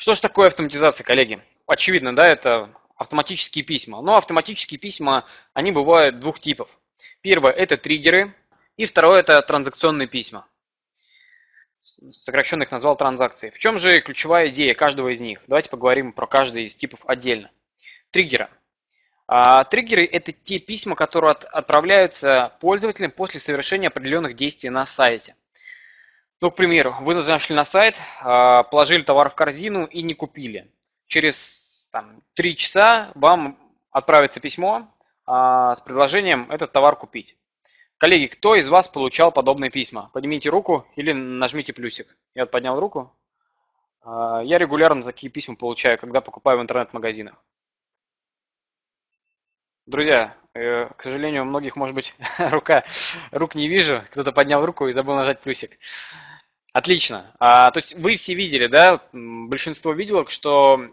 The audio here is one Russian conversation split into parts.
Что же такое автоматизация, коллеги? Очевидно, да, это автоматические письма. Но автоматические письма, они бывают двух типов. Первое – это триггеры, и второе – это транзакционные письма. Сокращенно их назвал транзакции. В чем же ключевая идея каждого из них? Давайте поговорим про каждый из типов отдельно. Триггеры. А, триггеры – это те письма, которые от, отправляются пользователям после совершения определенных действий на сайте. Ну, к примеру, вы зашли на сайт, а, положили товар в корзину и не купили. Через там, 3 часа вам отправится письмо а, с предложением этот товар купить. Коллеги, кто из вас получал подобные письма? Поднимите руку или нажмите плюсик. Я вот поднял руку. А, я регулярно такие письма получаю, когда покупаю в интернет-магазинах. Друзья, э, к сожалению, у многих, может быть, рука, рук не вижу. Кто-то поднял руку и забыл нажать плюсик. Отлично. А, то есть вы все видели, да, большинство видело, что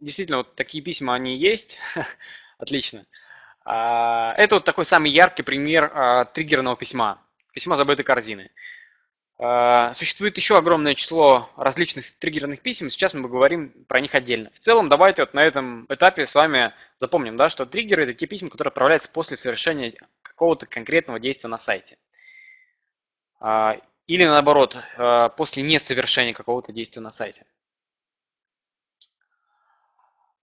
действительно вот такие письма, они есть. Отлично. А, это вот такой самый яркий пример а, триггерного письма. Письмо забытой корзины. А, существует еще огромное число различных триггерных писем, сейчас мы поговорим про них отдельно. В целом, давайте вот на этом этапе с вами запомним, да, что триггеры – это те письма, которые отправляются после совершения какого-то конкретного действия на сайте. Или наоборот, после несовершения какого-то действия на сайте.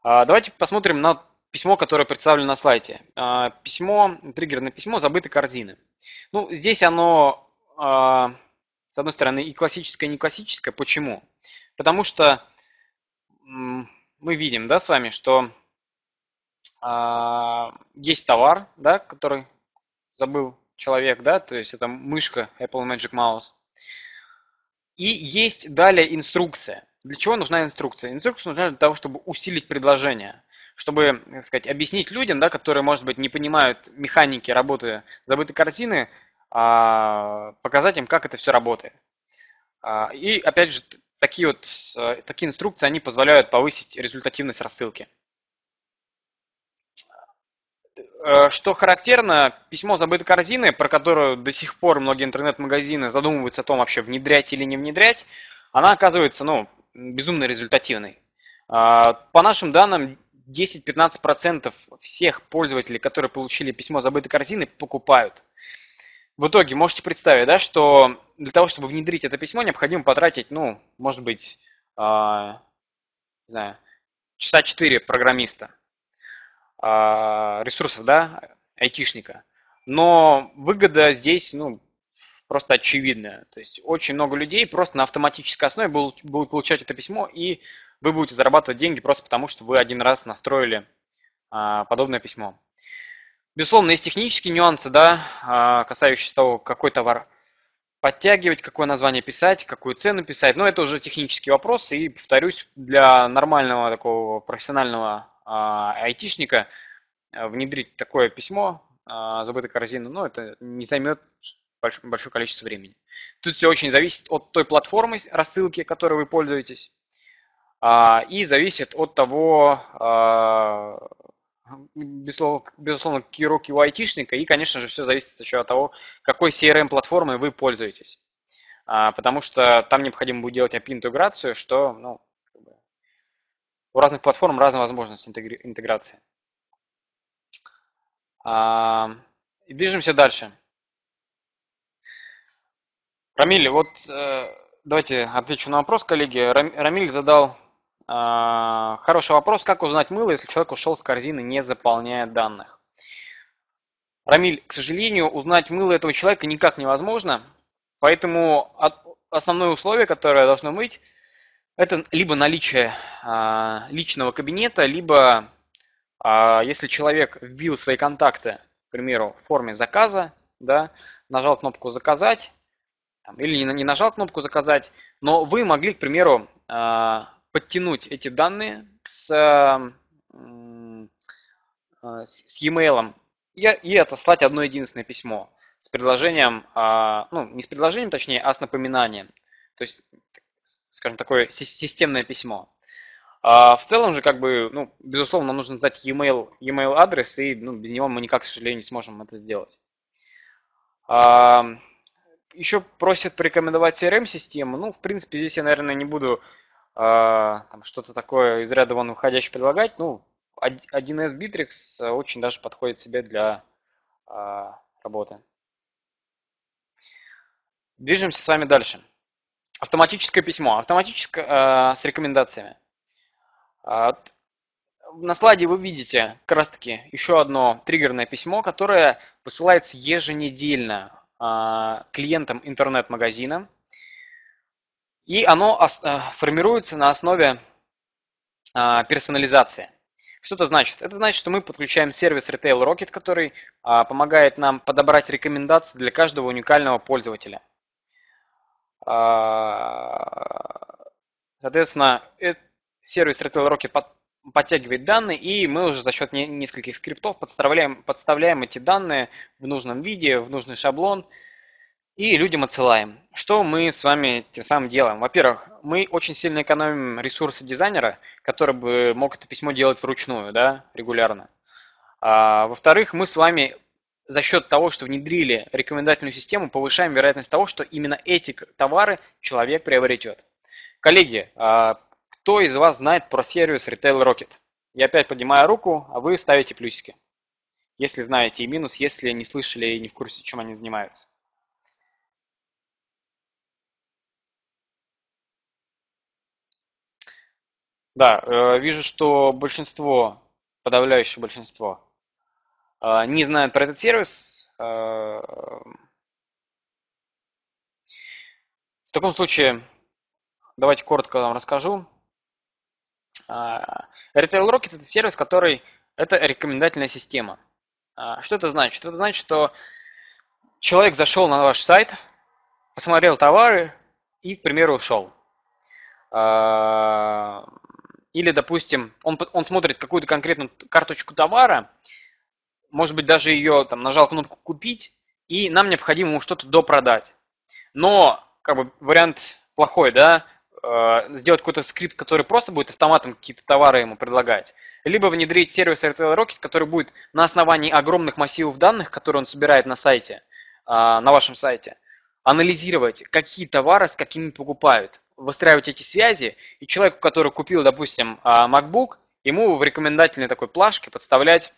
Давайте посмотрим на письмо, которое представлено на слайде. А, письмо, триггерное письмо забытой корзины. Ну, здесь оно, а, с одной стороны, и классическое, и не классическое. Почему? Потому что мы видим, да, с вами, что а, есть товар, да, который забыл человек, да, то есть это мышка Apple Magic Mouse. И есть далее инструкция. Для чего нужна инструкция? Инструкция нужна для того, чтобы усилить предложение чтобы, так сказать, объяснить людям, да, которые, может быть, не понимают механики работы забытой картины, а, показать им, как это все работает. А, и, опять же, такие вот э, такие инструкции, они позволяют повысить результативность рассылки. Э, что характерно, письмо забытой корзины, про которое до сих пор многие интернет-магазины задумываются о том, вообще внедрять или не внедрять, она оказывается ну, безумно результативной. А, по нашим данным, 10-15% всех пользователей, которые получили письмо забытой корзины, покупают. В итоге можете представить, да, что для того, чтобы внедрить это письмо, необходимо потратить, ну, может быть, э, не знаю, часа 4 программиста, э, ресурсов, да, айтишника. Но выгода здесь, ну, просто очевидная. То есть очень много людей просто на автоматической основе будут, получать это письмо и вы будете зарабатывать деньги просто потому, что вы один раз настроили а, подобное письмо. Безусловно, есть технические нюансы, да, а, касающиеся того, какой товар подтягивать, какое название писать, какую цену писать. Но это уже технический вопрос. И, повторюсь, для нормального такого профессионального а, айтишника внедрить такое письмо забытой корзины, ну, это не займет большое, количество времени. Тут все очень зависит от той платформы рассылки, которой вы пользуетесь. А, и зависит от того, а, безусловно, руки у айтишника, и, конечно же, все зависит еще от того, какой CRM-платформой вы пользуетесь. А, потому что там необходимо будет делать API-интеграцию, что ну, у разных платформ разная возможность интеграции. И движемся дальше. Рамиль, вот э, давайте отвечу на вопрос, коллеги. Рамиль задал а, хороший вопрос. Как узнать мыло, если человек ушел с корзины, не заполняя данных? Рамиль, к сожалению, узнать мыло этого человека никак невозможно. Поэтому основное условие, которое должно быть, это либо наличие а, личного кабинета, либо а, если человек вбил свои контакты, к примеру, в форме заказа, да, нажал кнопку «Заказать», или не нажал кнопку «Заказать», но вы могли, к примеру, подтянуть эти данные с, с e-mail и, отослать одно единственное письмо с предложением, а, ну не с предложением точнее, а с напоминанием. То есть, скажем, такое системное письмо. А в целом же, как бы, ну, безусловно, нам нужно знать e-mail, e-mail адрес, и ну, без него мы никак, к сожалению, не сможем это сделать. А, еще просят порекомендовать CRM-систему. Ну, в принципе, здесь я, наверное, не буду там что-то такое из ряда вон выходящее предлагать, ну, 1С Bittrex очень даже подходит себе для работы. Движемся с вами дальше. Автоматическое письмо. Автоматическое э, с рекомендациями. Э, на слайде вы видите как раз таки еще одно триггерное письмо, которое посылается еженедельно э, клиентам интернет-магазина. И оно э, формируется на основе э, персонализации. Что это значит? Это значит, что мы подключаем сервис Retail Rocket, который а, помогает нам подобрать рекомендации для каждого уникального пользователя. А, соответственно, сервис Retail Rocket подтягивает данные, и мы уже за счет нескольких скриптов подставляем, подставляем эти данные в нужном виде, в нужный шаблон, и людям отсылаем. Что мы с вами тем самым делаем? Во-первых, мы очень сильно экономим ресурсы дизайнера, который бы мог это письмо делать вручную, да, регулярно. А, во-вторых, мы с вами за счет того, что внедрили рекомендательную систему, повышаем вероятность того, что именно эти товары человек приобретет. Коллеги, а, кто из вас знает про сервис Retail Rocket? Я опять поднимаю руку, а вы ставите плюсики. Если знаете, и минус, если не слышали и не в курсе, чем они занимаются. Да, э, вижу, что большинство, подавляющее большинство не знают про этот сервис, а, в таком случае давайте коротко вам расскажу. А, Retail Rocket это сервис, который это рекомендательная система. Что это значит? Это значит, что человек зашел на ваш сайт, посмотрел товары и, к примеру, ушел. Или, допустим, он, он смотрит какую-то конкретную карточку товара, может быть, даже ее там нажал кнопку «Купить», и нам необходимо ему что-то допродать. Но, как бы, вариант плохой, да, э, сделать какой-то скрипт, который просто будет автоматом какие-то товары ему предлагать. Либо внедрить сервис RTL Rocket, который будет на основании огромных массивов данных, которые он собирает на сайте, э, на вашем сайте, анализировать, какие товары с какими покупают, выстраивать эти связи, и человеку, который купил, допустим, э, MacBook, ему в рекомендательной такой плашке подставлять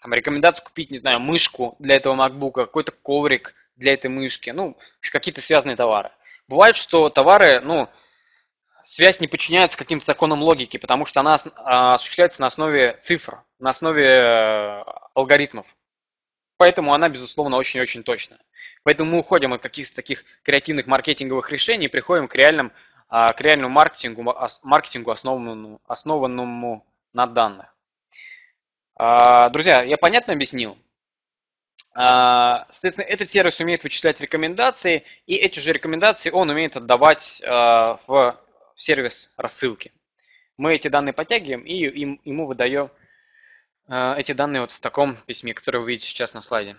там, рекомендацию купить, не знаю, мышку для этого MacBook, какой-то коврик для этой мышки, ну, какие-то связанные товары. Бывает, что товары, ну, связь не подчиняется каким-то законам логики, потому что она а, осуществляется на основе цифр, на основе э, алгоритмов. Поэтому она, безусловно, очень-очень точная. Поэтому мы уходим от каких-то таких креативных маркетинговых решений и приходим к, реальным, а, к реальному маркетингу, маркетингу основанному, основанному на данных. А, друзья, я понятно объяснил? А, соответственно, этот сервис умеет вычислять рекомендации, и эти же рекомендации он умеет отдавать а, в сервис рассылки. Мы эти данные подтягиваем и ему выдаем эти данные вот в таком письме, которое вы видите сейчас на слайде.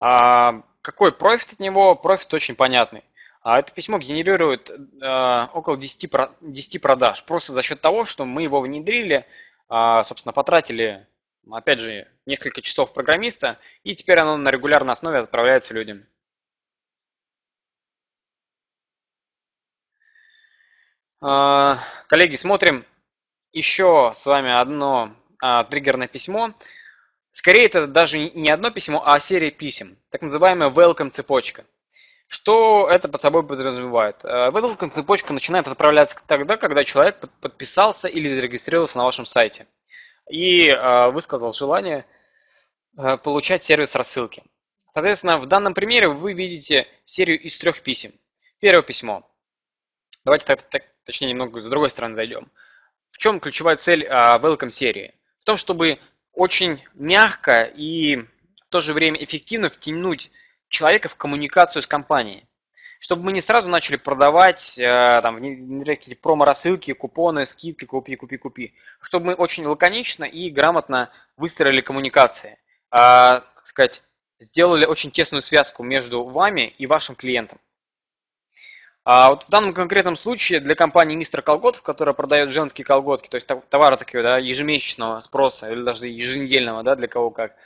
Какой профит от него? Профит очень понятный. Это письмо генерирует около 10, 10 продаж, просто за счет того, что мы его внедрили, а, собственно, потратили, опять же, несколько часов программиста, и теперь оно на регулярной основе отправляется людям. А, коллеги, смотрим еще с вами одно а, триггерное письмо. Скорее, это даже не одно письмо, а серия писем, так называемая welcome цепочка. Что это под собой подразумевает? Э, Welcome цепочка начинает отправляться тогда, когда человек подписался или зарегистрировался на вашем сайте и э, высказал желание э, получать сервис рассылки. Соответственно, в данном примере вы видите серию из трех писем. Первое письмо. Давайте так, так, точнее немного с другой стороны зайдем. В чем ключевая цель Welcome серии? В том, чтобы очень мягко и в то же время эффективно втянуть человека в коммуникацию с компанией. Чтобы мы не сразу начали продавать, э, там, какие-то промо-рассылки, купоны, скидки, купи, купи, купи. Чтобы мы очень лаконично и грамотно выстроили коммуникации. А, так сказать, сделали очень тесную связку между вами и вашим клиентом. А вот в данном конкретном случае для компании Мистер Колготов, которая продает женские колготки, то есть товары такие да, ежемесячного спроса или даже еженедельного, да, для кого как,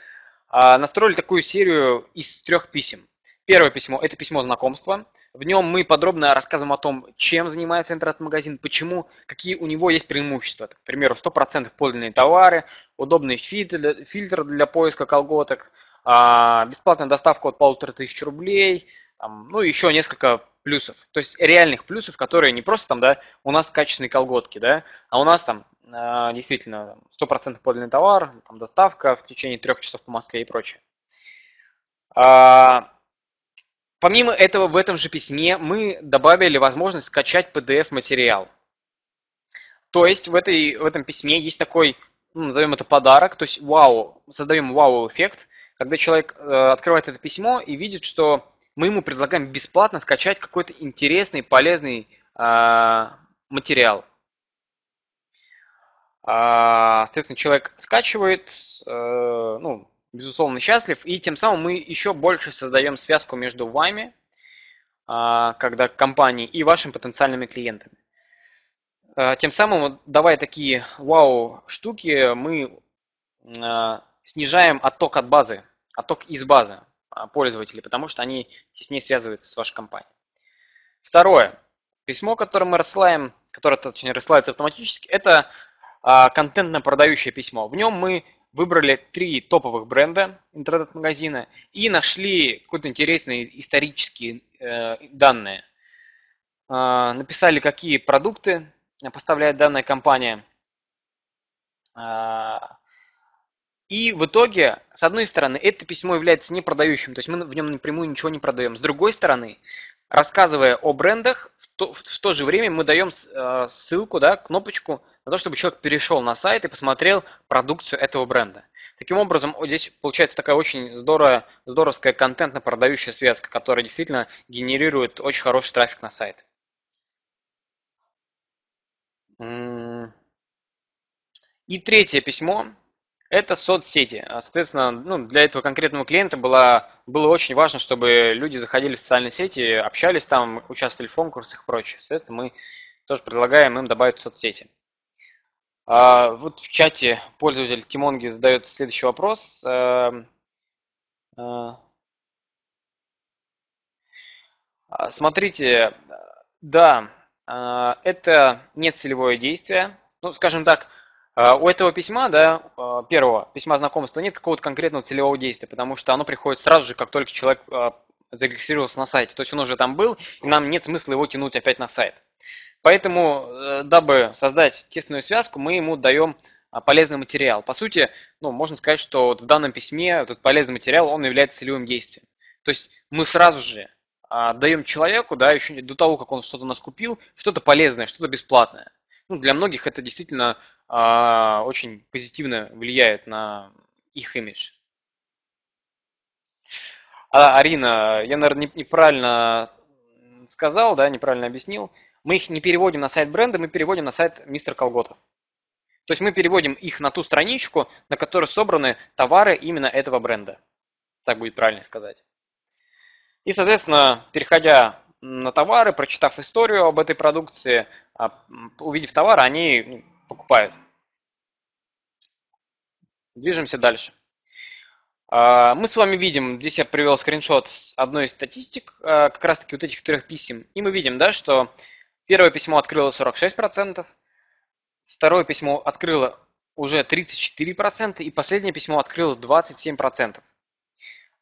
настроили такую серию из трех писем. Первое письмо – это письмо знакомства. В нем мы подробно рассказываем о том, чем занимается интернет-магазин, почему, какие у него есть преимущества. К примеру, 100% подлинные товары, удобный фильтр, для поиска колготок, а, бесплатная доставка от полутора тысяч рублей, ну, еще несколько плюсов. То есть реальных плюсов, которые не просто там, да, у нас качественные колготки, да, а у нас там а, действительно 100% подлинный товар, там, доставка в течение трех часов по Москве и прочее. А, помимо этого, в этом же письме мы добавили возможность скачать PDF-материал. То есть в, этой, в этом письме есть такой, ну, назовем это подарок, то есть вау, создаем вау-эффект, когда человек э, открывает это письмо и видит, что мы ему предлагаем бесплатно скачать какой-то интересный, полезный э, материал. А, соответственно, человек скачивает, э, ну, безусловно, счастлив, и тем самым мы еще больше создаем связку между вами, э, когда компанией, и вашими потенциальными клиентами. Э, тем самым, давая такие вау-штуки, мы э, снижаем отток от базы, отток из базы пользователей, потому что они теснее связываются с вашей компанией. Второе. Письмо, которое мы рассылаем, которое, точнее, рассылается автоматически, это а, контентно-продающее письмо. В нем мы выбрали три топовых бренда интернет-магазина и нашли какие-то интересные исторические э, данные. Э, написали, какие продукты поставляет данная компания. И в итоге, с одной стороны, это письмо является непродающим, то есть мы в нем напрямую ничего не продаем. С другой стороны, рассказывая о брендах, в то, в то же время мы даем э, ссылку, да, кнопочку на то, чтобы человек перешел на сайт и посмотрел продукцию этого бренда. Таким образом, вот здесь получается такая очень здоровая, здоровская контентно-продающая связка, которая действительно генерирует очень хороший трафик на сайт. И третье письмо это соцсети. Соответственно, ну, для этого конкретного клиента было, было очень важно, чтобы люди заходили в социальные сети, общались там, участвовали в конкурсах и прочее. Соответственно, мы тоже предлагаем им добавить соцсети. А, вот в чате пользователь Тимонги задает следующий вопрос. А, а, смотрите, да, а, это не целевое действие. Ну, скажем так, у этого письма, да, а, первого письма знакомства нет какого-то конкретного целевого действия, потому что оно приходит сразу же, как только человек а, зарегистрировался на сайте. То есть он уже там был, и нам нет смысла его тянуть опять на сайт. Поэтому, э, дабы создать тесную связку, мы ему даем полезный материал. По сути, ну, можно сказать, что вот в данном письме этот полезный материал, он является целевым действием. То есть мы сразу же даем человеку, да, еще до того, как он что-то нас купил, что-то полезное, что-то бесплатное. Ну, для многих это действительно а, очень позитивно влияет на их имидж. А, Арина, я, наверное, неправильно сказал, да, неправильно объяснил. Мы их не переводим на сайт бренда, мы переводим на сайт мистер Колготов. То есть мы переводим их на ту страничку, на которой собраны товары именно этого бренда. Так будет правильно сказать. И, соответственно, переходя на товары, прочитав историю об этой продукции, а, увидев товар, они ну, покупают. Движемся дальше. А, мы с вами видим, здесь я привел скриншот одной из статистик, а, как раз таки вот этих трех писем. И мы видим, да, что первое письмо открыло 46%, второе письмо открыло уже 34%, и последнее письмо открыло 27%.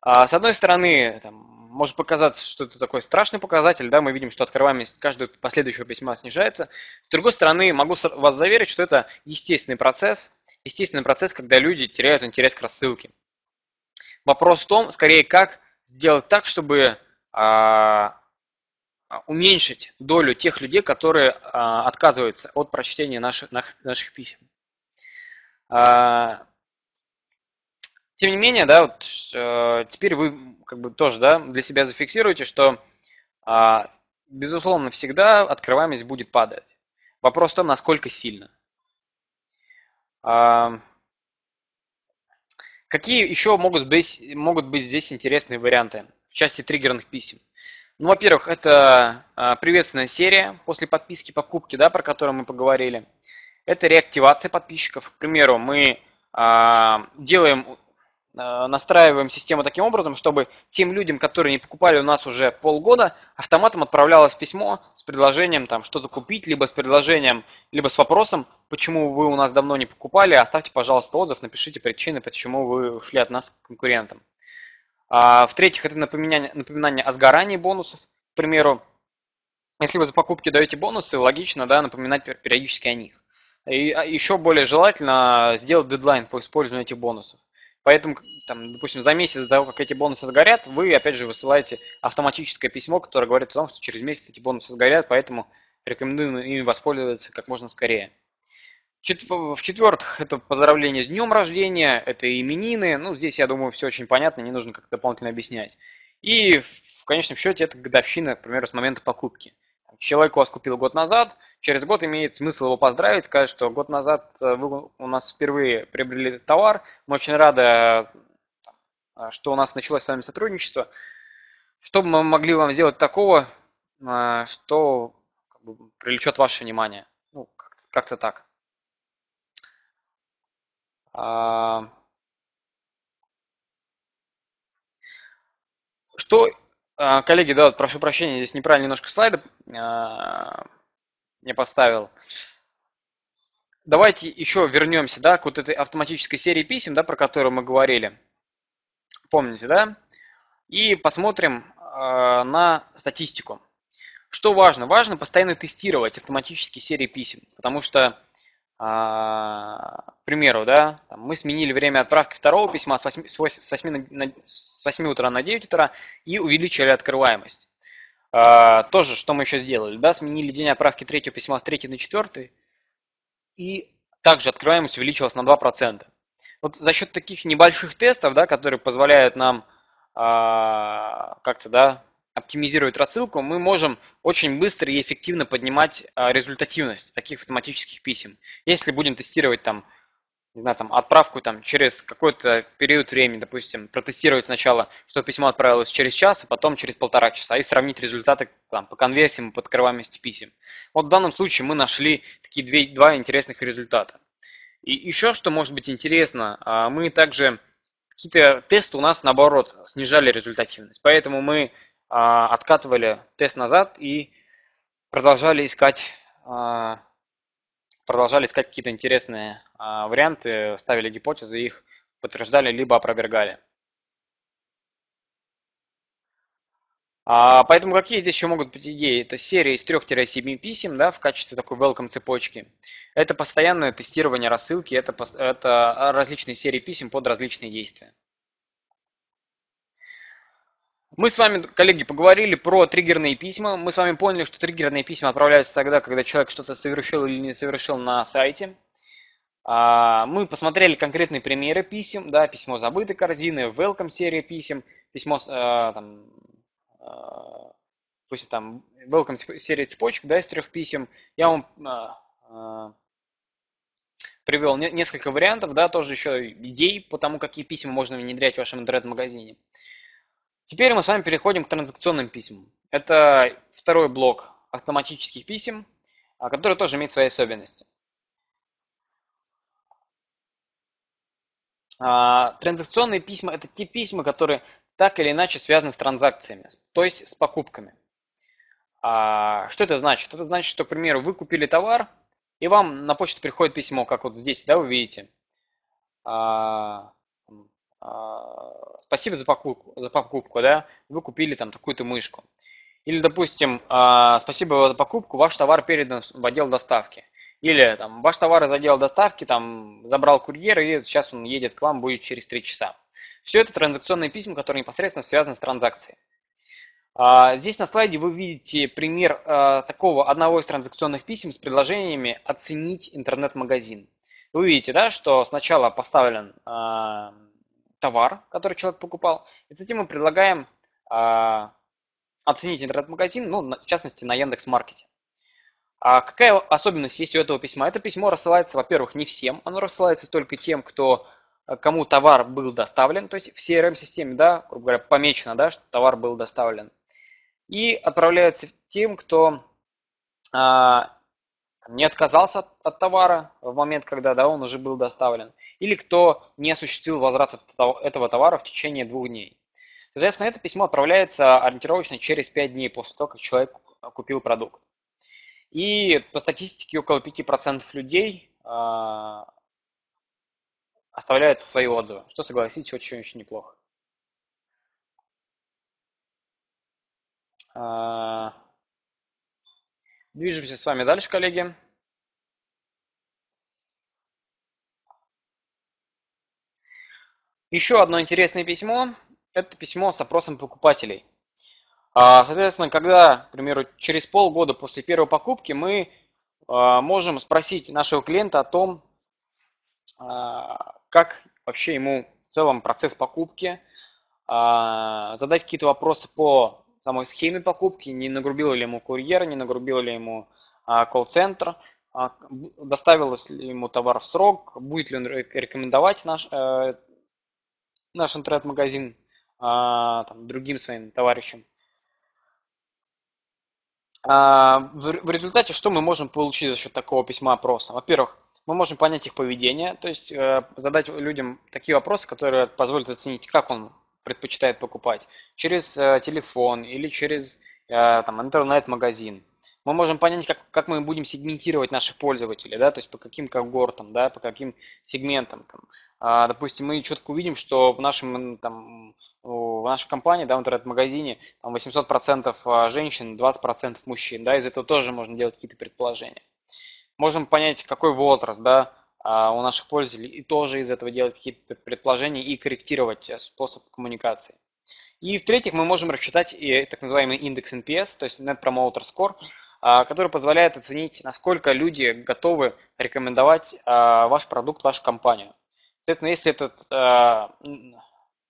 С одной стороны, там, может показаться, что это такой страшный показатель, да, мы видим, что открываемость каждого последующего письма снижается. С другой стороны, могу вас заверить, что это естественный процесс, естественный процесс, когда люди теряют интерес к рассылке. Вопрос в том, скорее, как сделать так, чтобы а, уменьшить долю тех людей, которые а, отказываются от прочтения наших, наших писем. А, тем не менее, да, вот, э, теперь вы как бы тоже да, для себя зафиксируете, что э, безусловно всегда открываемость будет падать. Вопрос в том, насколько сильно. Э, какие еще могут быть, могут быть здесь интересные варианты в части триггерных писем? Ну, во-первых, это э, приветственная серия после подписки покупки, да, про которую мы поговорили. Это реактивация подписчиков. К примеру, мы делаем настраиваем систему таким образом, чтобы тем людям, которые не покупали у нас уже полгода, автоматом отправлялось письмо с предложением там что-то купить, либо с предложением, либо с вопросом, почему вы у нас давно не покупали, оставьте, пожалуйста, отзыв, напишите причины, почему вы ушли от нас к конкурентам. А, В-третьих, это напоминание, напоминание о сгорании бонусов. К примеру, если вы за покупки даете бонусы, логично да, напоминать периодически о них. И а, еще более желательно сделать дедлайн по использованию этих бонусов. Поэтому, там, допустим, за месяц до того, как эти бонусы сгорят, вы, опять же, высылаете автоматическое письмо, которое говорит о том, что через месяц эти бонусы сгорят, поэтому рекомендуем ими воспользоваться как можно скорее. В-четвертых, это поздравление с днем рождения, это именины. Ну, здесь, я думаю, все очень понятно, не нужно как-то дополнительно объяснять. И в конечном счете это годовщина, к примеру, с момента покупки. Человек вас купил год назад, через год имеет смысл его поздравить, сказать, что год назад э, вы у нас впервые приобрели товар, мы очень рады, э, что у нас началось с вами сотрудничество. Что мы могли вам сделать такого, э, что как бы, привлечет ваше внимание? Ну, как-то так. А, что коллеги, да, прошу прощения, здесь неправильно немножко слайды а, не поставил. Давайте еще вернемся, да, к вот этой автоматической серии писем, да, про которую мы говорили. Помните, да? И посмотрим э, на статистику. Что важно? Важно постоянно тестировать автоматические серии писем, потому что а, к примеру, да, мы сменили время отправки второго письма с 8, с 8, на, с 8 утра на 9 утра и увеличили открываемость. А, тоже, что мы еще сделали, да, сменили день отправки третьего письма с 3 на 4 и также открываемость увеличилась на 2%. Вот за счет таких небольших тестов, да, которые позволяют нам а, как-то, да, оптимизировать рассылку, мы можем очень быстро и эффективно поднимать а, результативность таких автоматических писем. Если будем тестировать там, не знаю, там отправку там через какой-то период времени, допустим, протестировать сначала, что письмо отправилось через час, а потом через полтора часа, и сравнить результаты там, по конверсиям и по открываемости писем. Вот в данном случае мы нашли такие две, два интересных результата. И еще что может быть интересно, а, мы также какие-то тесты у нас наоборот снижали результативность, поэтому мы откатывали тест назад и продолжали искать, а, продолжали искать какие-то интересные а, варианты, ставили гипотезы, их подтверждали либо опровергали. Поэтому какие здесь еще могут быть идеи? Это серия из 3-7 писем да, в качестве такой welcome цепочки. Это постоянное тестирование рассылки, это, это различные серии писем под различные действия. Мы с вами, коллеги, поговорили про триггерные письма. Мы с вами поняли, что триггерные письма отправляются тогда, когда человек что-то совершил или не совершил на сайте. А, мы посмотрели конкретные примеры писем, да, письмо забытой корзины, welcome серия писем, письмо, э, там, э, пусть там, welcome серия цепочек, да, из трех писем. Я вам привел несколько вариантов, да, тоже еще идей по тому, какие письма можно внедрять в вашем интернет-магазине. Теперь мы с вами переходим к транзакционным письмам. Это второй блок автоматических писем, а, который тоже имеет свои особенности. А, транзакционные письма – это те письма, которые так или иначе связаны с транзакциями, то есть с покупками. А, что это значит? Это значит, что, к примеру, вы купили товар, и вам на почту приходит письмо, как вот здесь, да, вы видите. Спасибо за покупку, за покупку, да, вы купили там такую-то мышку. Или, допустим, а, спасибо за покупку, ваш товар передан в отдел доставки. Или там ваш товар из отдела доставки там забрал курьер, и сейчас он едет к вам, будет через 3 часа. Все это транзакционные письма, которые непосредственно связаны с транзакцией. А, здесь на слайде вы видите пример такого одного из транзакционных писем с предложениями оценить интернет-магазин. Вы видите, да, что сначала поставлен товар, который человек покупал, и затем мы предлагаем э, оценить интернет-магазин, ну, в частности, на Яндекс.Маркете. А какая особенность есть у этого письма? Это письмо рассылается, во-первых, не всем, оно рассылается только тем, кто, кому товар был доставлен, то есть в CRM-системе, да, грубо говоря, помечено, да, что товар был доставлен. И отправляется тем, кто а, не отказался от, товара в момент, когда да, он уже был доставлен, или кто не осуществил возврат этого товара в течение двух дней. Соответственно, это письмо отправляется ориентировочно через 5 дней после того, как человек купил продукт. И по статистике около 5% людей э, оставляют свои отзывы, что, согласитесь, очень-очень неплохо. Движемся с вами дальше, коллеги. Еще одно интересное письмо. Это письмо с опросом покупателей. А, соответственно, когда, к примеру, через полгода после первой покупки мы а, можем спросить нашего клиента о том, а, как вообще ему в целом процесс покупки, задать какие-то вопросы по самой схеме покупки, не нагрубил ли ему курьер, не нагрубил ли ему колл-центр, доставил ли ему товар в срок, будет ли он рекомендовать наш, э, наш интернет-магазин другим своим товарищам. А, в результате что мы можем получить за счет такого письма опроса? Во-первых, мы можем понять их поведение, то есть э, задать людям такие вопросы, которые позволят оценить, как он предпочитает покупать, через э, телефон или через э, там, интернет-магазин. Мы можем понять, как, как мы будем сегментировать наших пользователей, да, то есть по каким когортам, да, по каким сегментам. Там. А, допустим, мы четко увидим, что в нашем там, в нашей компании, да, в интернет-магазине, там 800% а, женщин, 20% мужчин, да, из этого тоже можно делать какие-то предположения. Можем понять, какой возраст, да, у наших пользователей, и тоже из этого делать какие-то предположения и корректировать э, способ коммуникации. И в-третьих, мы можем рассчитать и так называемый индекс NPS, то есть Net Promoter Score, а, который позволяет оценить, насколько люди готовы рекомендовать ваш продукт, вашу компанию. Соответственно, если этот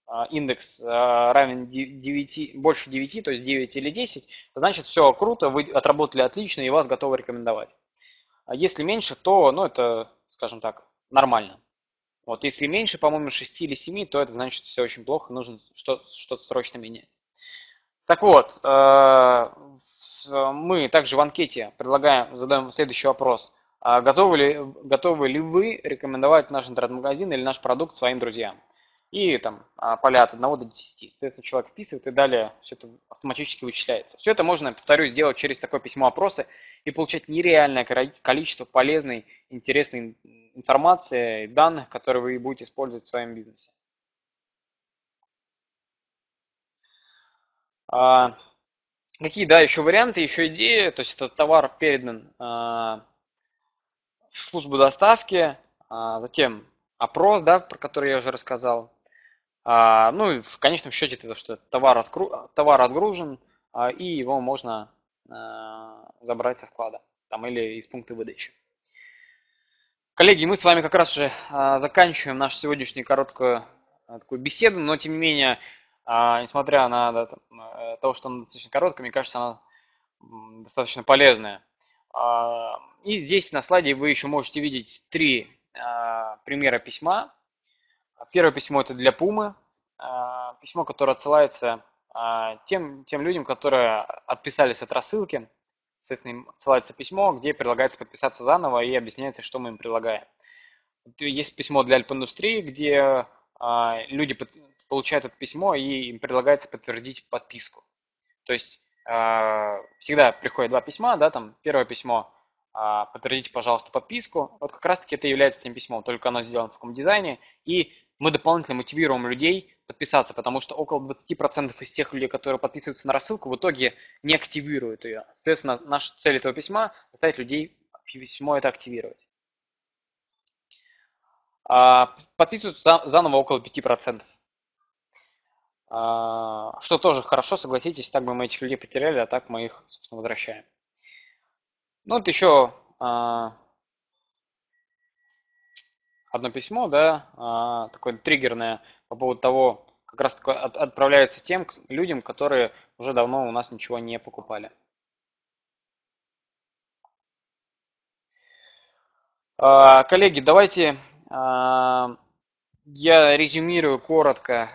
а, индекс а, равен 9, больше 9, то есть 9 или 10, значит все круто, вы отработали отлично и вас готовы рекомендовать. А если меньше, то, ну, это, скажем так, нормально. Вот, если меньше, по-моему, 6 или 7, то это значит все очень плохо, нужно что-то что срочно менять. Так вот, мы также в анкете предлагаем, задаем следующий вопрос. Готовы ли, готовы ли вы рекомендовать наш интернет-магазин или наш продукт своим друзьям? И там а, поля от 1 до 10. Соответственно, человек вписывает и далее все это автоматически вычисляется. Все это можно, повторюсь, сделать через такое письмо опроса и получать нереальное количество полезной, интересной информации данных, которые вы будете использовать в своем бизнесе. А, какие, да, еще варианты, еще идеи? То есть этот товар передан а, в службу доставки, а, затем опрос, да, про который я уже рассказал, а, ну и в конечном счете это что товар, откру... товар отгружен, а, и его можно а, забрать со склада там, или из пункта выдачи. Коллеги, мы с вами как раз же а, заканчиваем нашу сегодняшнюю короткую а, такую беседу, но тем не менее, а, несмотря на да, э, то, что она достаточно короткая, мне кажется, она достаточно полезная. А, и здесь на слайде вы еще можете видеть три а, примера письма, Первое письмо это для Пумы, а, письмо, которое отсылается а, тем, тем людям, которые отписались от рассылки. Соответственно, им отсылается письмо, где предлагается подписаться заново и объясняется, что мы им предлагаем. Есть письмо для альп-индустрии, где а, люди получают это письмо и им предлагается подтвердить подписку. То есть всегда приходят два письма, да, там первое письмо подтвердите, пожалуйста, подписку. Вот как раз-таки это является тем письмом, только оно сделано в таком дизайне. И мы дополнительно мотивируем людей подписаться, потому что около 20% из тех людей, которые подписываются на рассылку, в итоге не активируют ее. Соответственно, наша цель этого письма – заставить людей письмо это активировать. А, подписываются заново около 5%. А, что тоже хорошо, согласитесь, так бы мы этих людей потеряли, а так мы их, собственно, возвращаем. Ну вот еще а, одно письмо, да, а, такое триггерное по поводу того, как раз такое отправляется тем людям, которые уже давно у нас ничего не покупали. А, коллеги, давайте а, я резюмирую коротко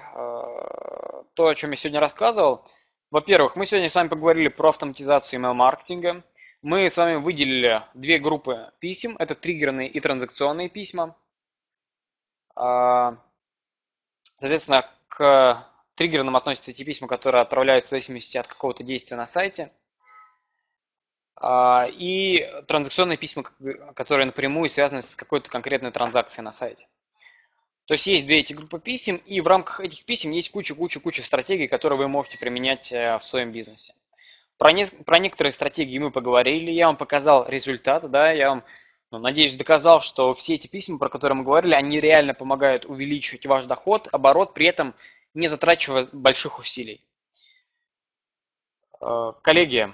то, о чем я сегодня рассказывал. Во-первых, мы сегодня с вами поговорили про автоматизацию email-маркетинга. мы с вами выделили две группы писем. Это триггерные и транзакционные письма. А, соответственно, к триггерным относятся те письма, которые отправляются в зависимости от какого-то действия на сайте. А, и транзакционные письма, которые напрямую связаны с какой-то конкретной транзакцией на сайте. То есть есть две эти группы писем, и в рамках этих писем есть куча-куча-куча стратегий, которые вы можете применять э, в своем бизнесе. Про, не, про некоторые стратегии мы поговорили, я вам показал результат, да, я вам, ну, надеюсь, доказал, что все эти письма, про которые мы говорили, они реально помогают увеличивать ваш доход, оборот, при этом не затрачивая больших усилий. Э, коллеги,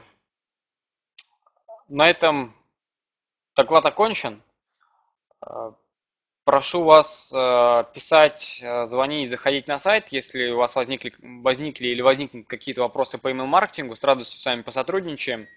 на этом доклад окончен. Э, Прошу вас э, писать, звонить, заходить на сайт, если у вас возникли, возникли или возникнут какие-то вопросы по email-маркетингу, с радостью с вами посотрудничаем.